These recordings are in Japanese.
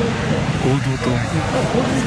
合同と。あ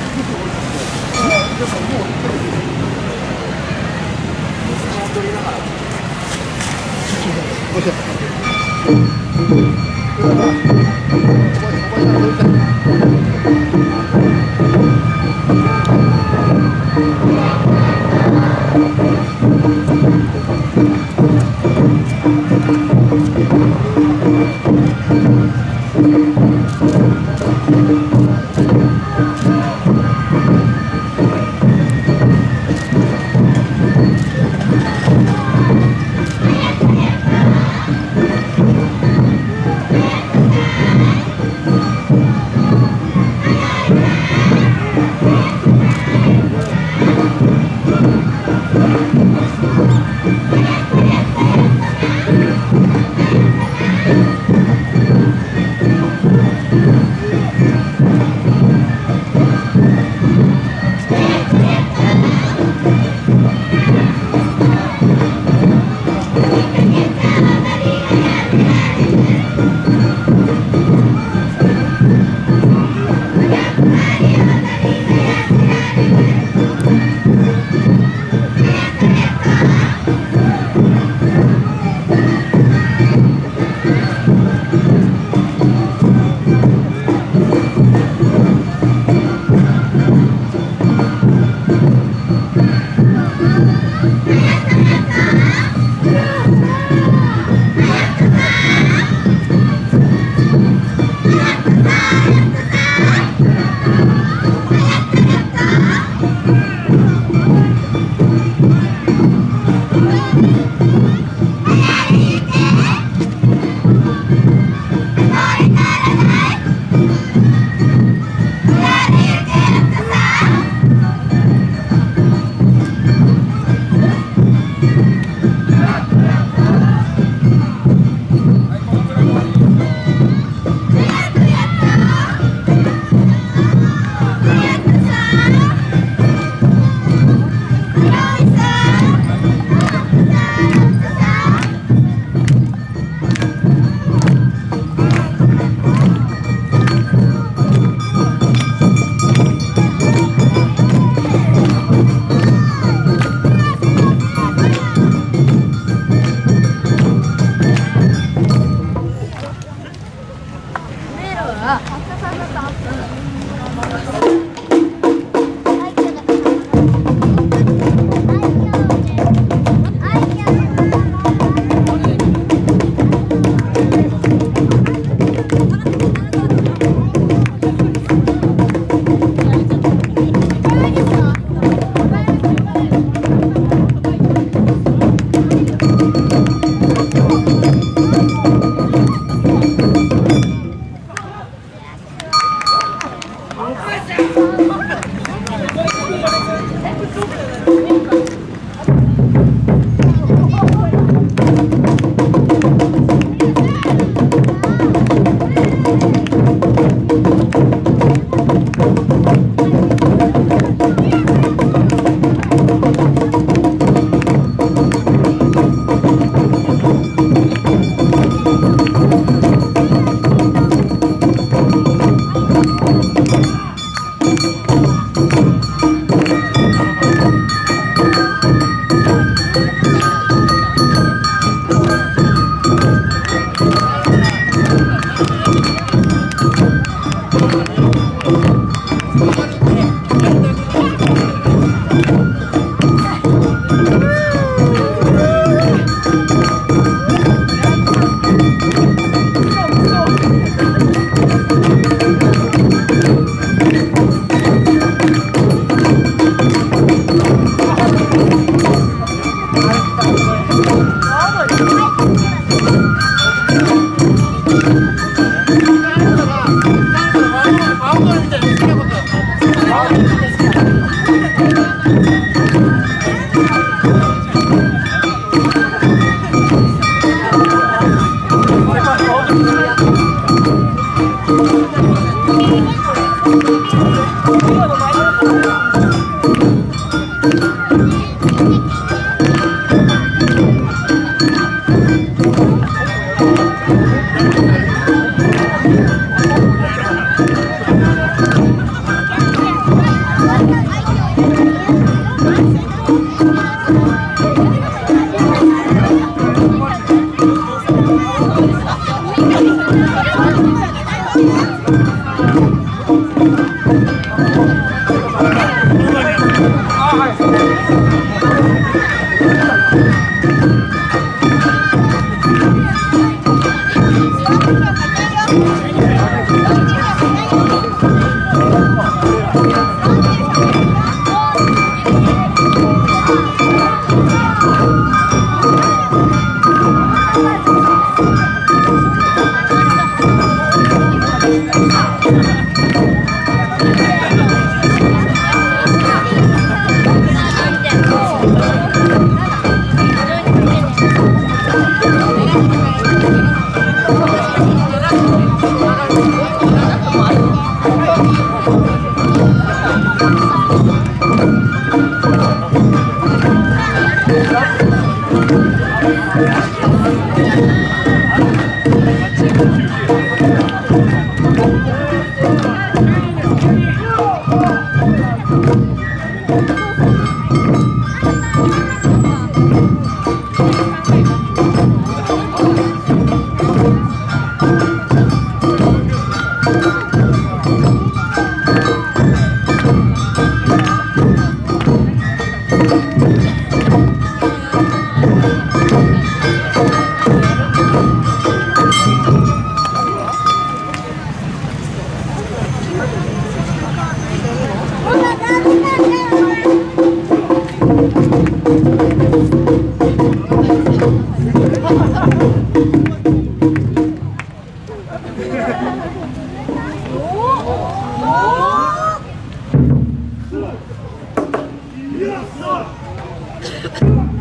Come on.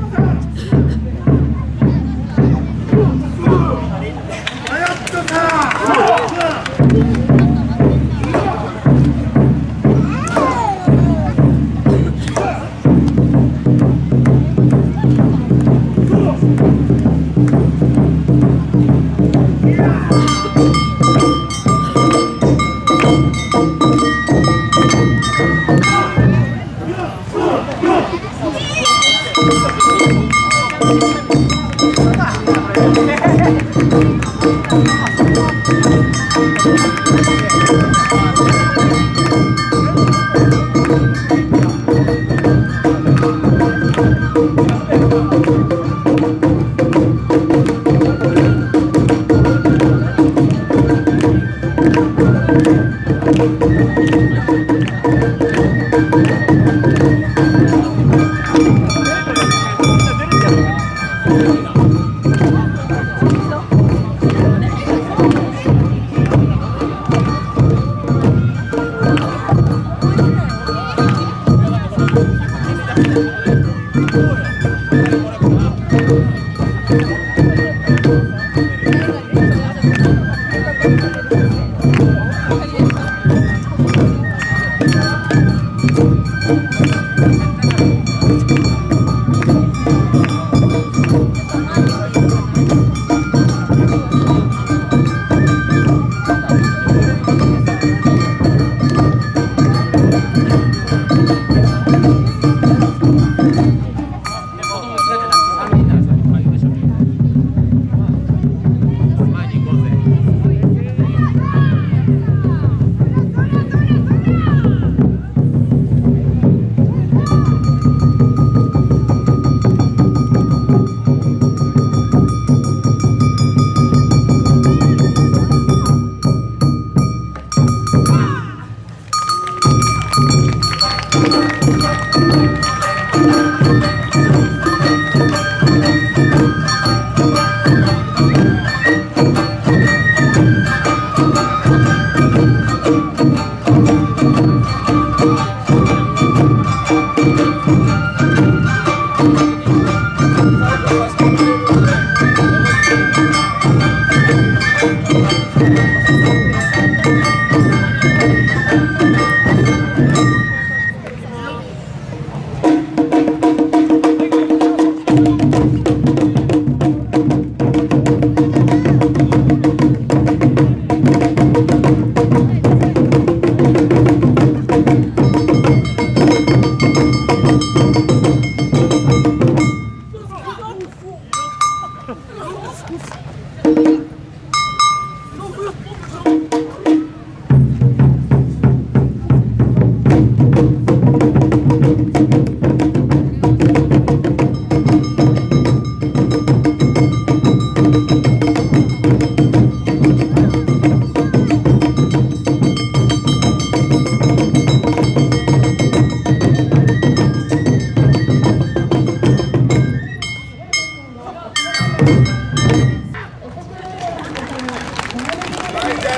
어,